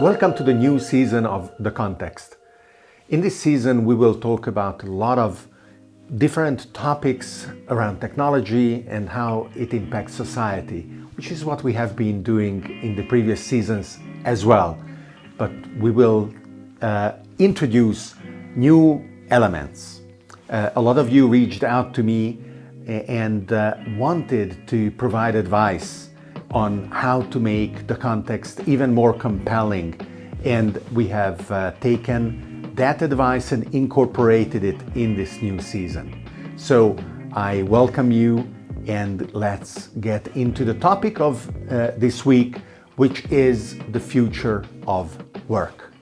Welcome to the new season of The Context. In this season, we will talk about a lot of different topics around technology and how it impacts society, which is what we have been doing in the previous seasons as well. But we will uh, introduce new elements. Uh, a lot of you reached out to me and uh, wanted to provide advice on how to make the context even more compelling. And we have uh, taken that advice and incorporated it in this new season. So I welcome you and let's get into the topic of uh, this week, which is the future of work.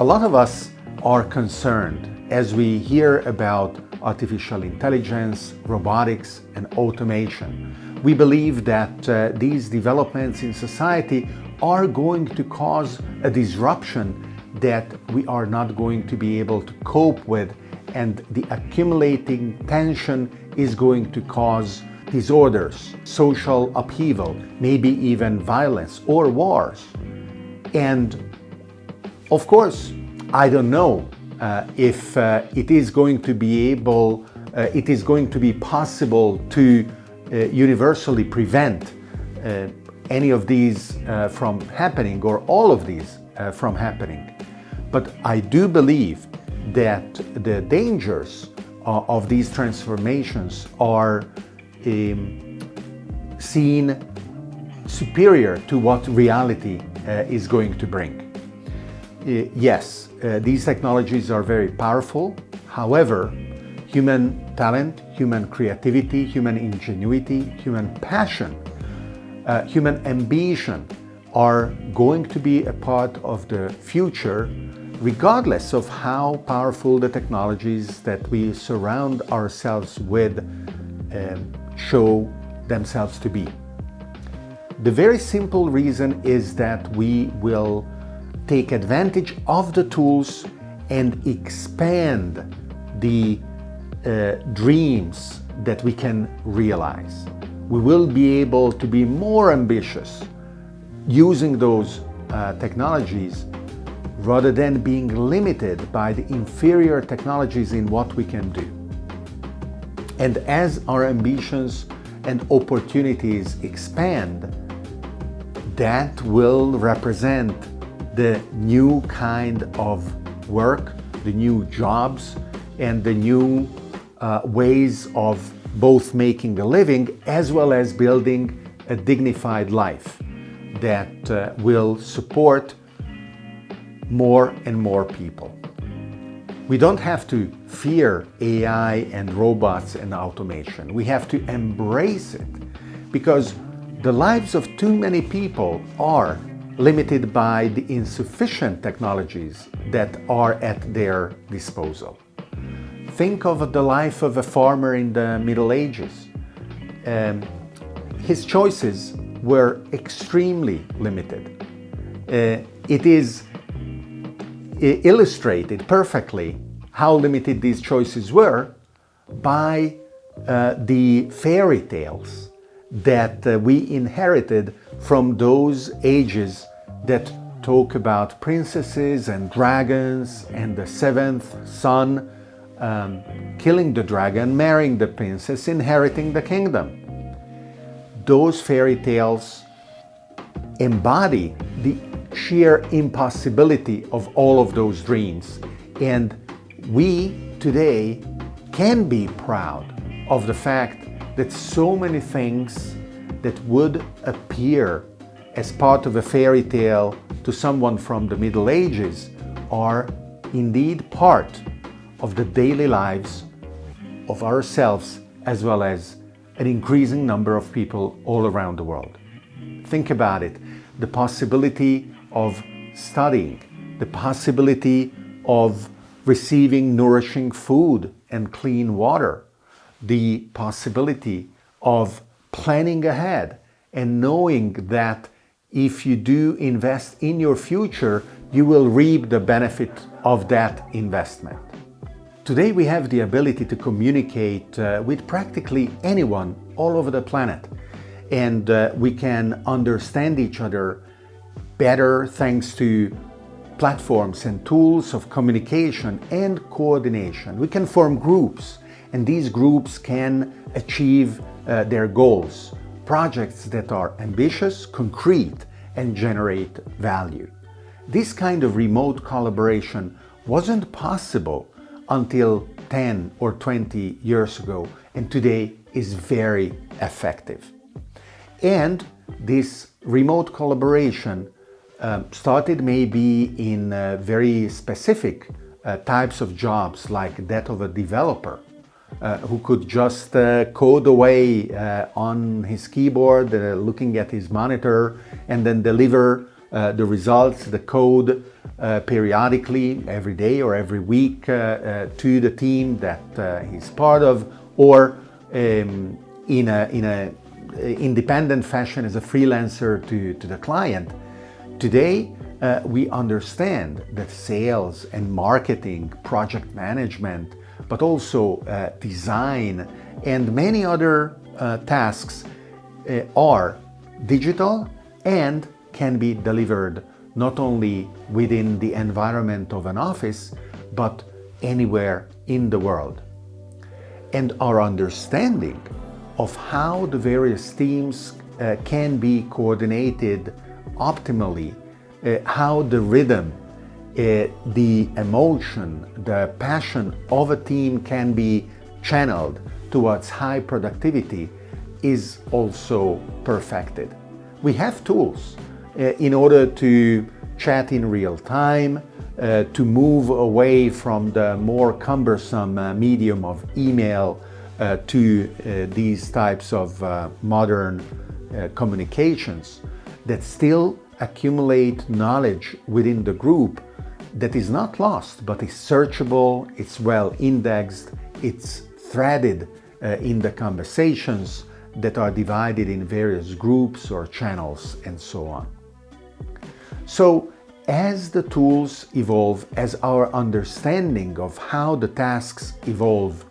A lot of us are concerned as we hear about artificial intelligence, robotics and automation. We believe that uh, these developments in society are going to cause a disruption that we are not going to be able to cope with and the accumulating tension is going to cause disorders, social upheaval, maybe even violence or wars. And of course, I don't know uh, if uh, it is going to be able, uh, it is going to be possible to universally prevent uh, any of these uh, from happening or all of these from happening. But I do believe that the dangers of these transformations are um, seen superior to what reality is going to bring. yes, uh, these technologies are very powerful. However, human talent, human creativity, human ingenuity, human passion, uh, human ambition are going to be a part of the future regardless of how powerful the technologies that we surround ourselves with um, show themselves to be. The very simple reason is that we will take advantage of the tools and expand the uh, dreams that we can realize. We will be able to be more ambitious using those uh, technologies rather than being limited by the inferior technologies in what we can do. And as our ambitions and opportunities expand, that will represent the new kind of work, the new jobs, and the new uh, ways of both making a living as well as building a dignified life that uh, will support more and more people. We don't have to fear AI and robots and automation. We have to embrace it because the lives of too many people are limited by the insufficient technologies that are at their disposal. Think of the life of a farmer in the Middle Ages. Um, his choices were extremely limited. Uh, it is illustrated perfectly how limited these choices were by uh, the fairy tales that uh, we inherited from those ages that talk about princesses and dragons and the seventh son um, killing the dragon, marrying the princess, inheriting the kingdom. Those fairy tales embody the sheer impossibility of all of those dreams. And we today can be proud of the fact that so many things that would appear as part of a fairy tale to someone from the Middle Ages are indeed part of the daily lives of ourselves as well as an increasing number of people all around the world. Think about it, the possibility of studying, the possibility of receiving nourishing food and clean water, the possibility of planning ahead and knowing that if you do invest in your future, you will reap the benefit of that investment. Today we have the ability to communicate uh, with practically anyone all over the planet and uh, we can understand each other better thanks to platforms and tools of communication and coordination. We can form groups and these groups can achieve uh, their goals, projects that are ambitious, concrete and generate value. This kind of remote collaboration wasn't possible until 10 or 20 years ago and today is very effective. And this remote collaboration um, started maybe in uh, very specific uh, types of jobs like that of a developer uh, who could just uh, code away uh, on his keyboard uh, looking at his monitor and then deliver the results, the code periodically every day or every week to the team that he's part of or um, in a, in a independent fashion as a freelancer to, to the client. Today, uh, we understand that sales and marketing, project management, but also uh, design and many other uh, tasks uh, are digital and can be delivered not only within the environment of an office, but anywhere in the world. And our understanding of how the various teams uh, can be coordinated optimally uh, how the rhythm, uh, the emotion, the passion of a team can be channeled towards high productivity is also perfected. We have tools in order to chat in real time, uh, to move away from the more cumbersome uh, medium of email uh, to these types of modern communications that still accumulate knowledge within the group that is not lost, but is searchable, it's well indexed, it's threaded uh, in the conversations that are divided in various groups or channels and so on. So as the tools evolve, as our understanding of how the tasks evolve,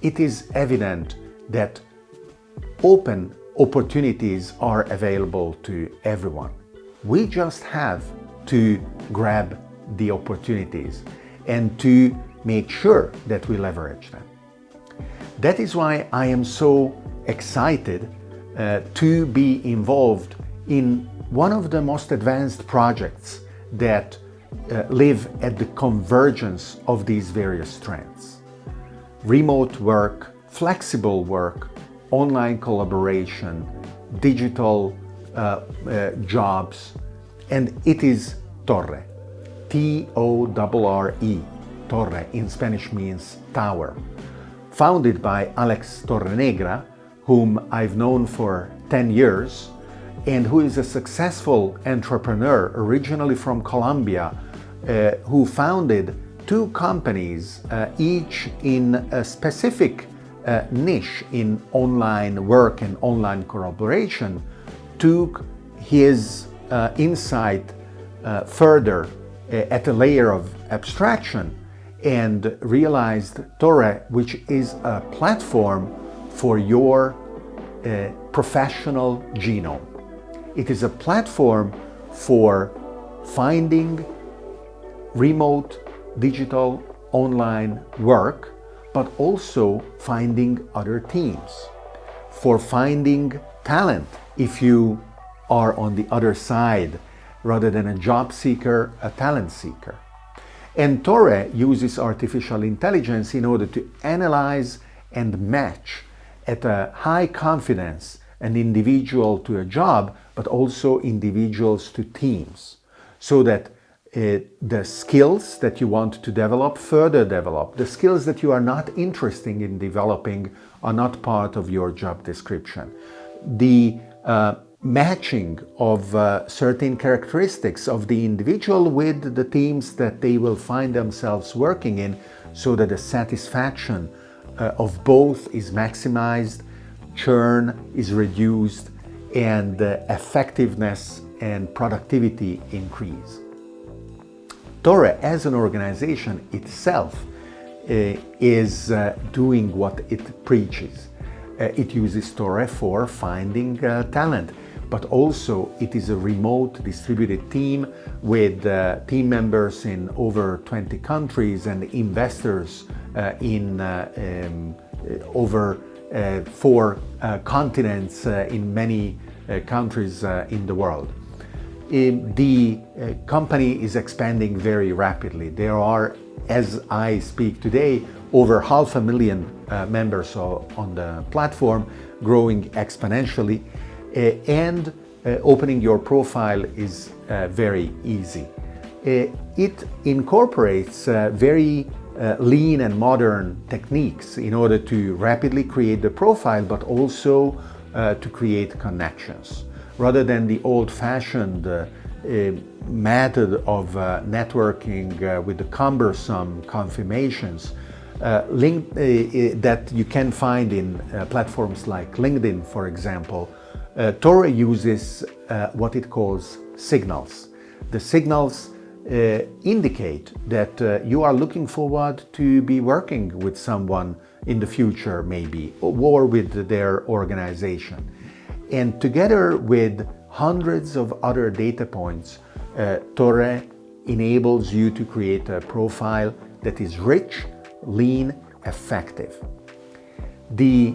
it is evident that open opportunities are available to everyone. We just have to grab the opportunities and to make sure that we leverage them. That is why I am so excited uh, to be involved in one of the most advanced projects that uh, live at the convergence of these various trends. Remote work, flexible work, online collaboration, digital uh, uh, jobs, and it is Torre, T-O-R-R-E, Torre in Spanish means tower, founded by Alex Torrenegra, whom I've known for 10 years, and who is a successful entrepreneur originally from Colombia, uh, who founded two companies, uh, each in a specific uh, niche in online work and online collaboration, took his uh, insight uh, further uh, at a layer of abstraction and realized Torre, which is a platform for your professional genome. It is a platform for finding remote, digital, online work, but also finding other teams, for finding talent if you are on the other side rather than a job seeker, a talent seeker. And Torre uses artificial intelligence in order to analyze and match at a high confidence an individual to a job, but also individuals to teams, so that uh, the skills that you want to develop further develop. The skills that you are not interested in developing are not part of your job description. The uh, matching of uh, certain characteristics of the individual with the teams that they will find themselves working in so that the satisfaction uh, of both is maximized, churn is reduced, and effectiveness and productivity increase. Torre as an organization itself uh, is uh, doing what it preaches. Uh, it uses Torre for finding talent but also it is a remote distributed team with uh, team members in over 20 countries and investors uh, in uh, um, over uh, four uh, continents uh, in many uh, countries uh, in the world. The uh, company is expanding very rapidly. There are, as I speak today, over half a million members on the platform, growing exponentially. and opening your profile is very easy. it incorporates very uh, lean and modern techniques in order to rapidly create the profile, but also uh, to create connections. Rather than the old-fashioned uh, uh method of uh, networking uh, with the cumbersome confirmations link, that you can find in platforms like LinkedIn, for example, Torre uses what it calls signals. The signals uh, indicate that uh, you are looking forward to be working with someone in the future maybe or with their organization. And together with hundreds of other data points, uh, Torre enables you to create a profile that is rich, lean, effective. The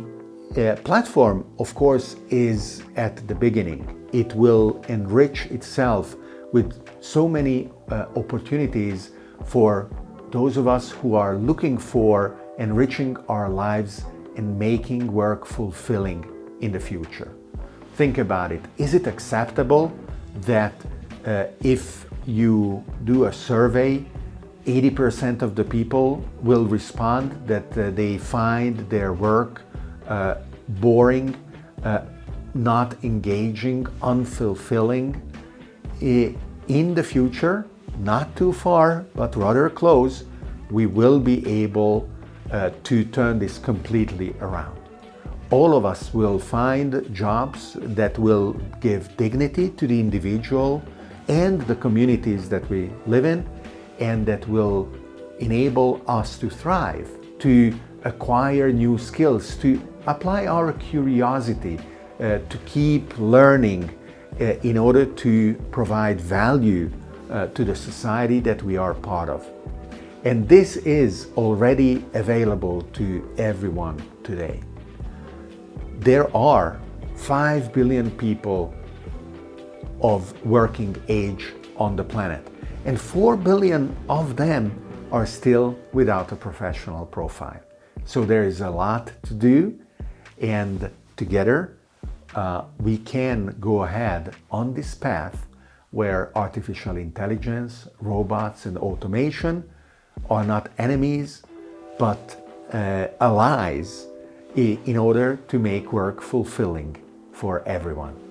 uh, platform, of course, is at the beginning. It will enrich itself with so many uh, opportunities for those of us who are looking for enriching our lives and making work fulfilling in the future. Think about it. Is it acceptable that uh, if you do a survey, 80% of the people will respond that uh, they find their work uh, boring, uh, not engaging, unfulfilling, in the future, not too far, but rather close, we will be able uh, to turn this completely around. All of us will find jobs that will give dignity to the individual and the communities that we live in and that will enable us to thrive, to acquire new skills, to apply our curiosity, uh, to keep learning in order to provide value uh, to the society that we are part of. And this is already available to everyone today. There are 5 billion people of working age on the planet, and 4 billion of them are still without a professional profile. So there is a lot to do, and together uh, we can go ahead on this path where artificial intelligence, robots and automation are not enemies but uh, allies in order to make work fulfilling for everyone.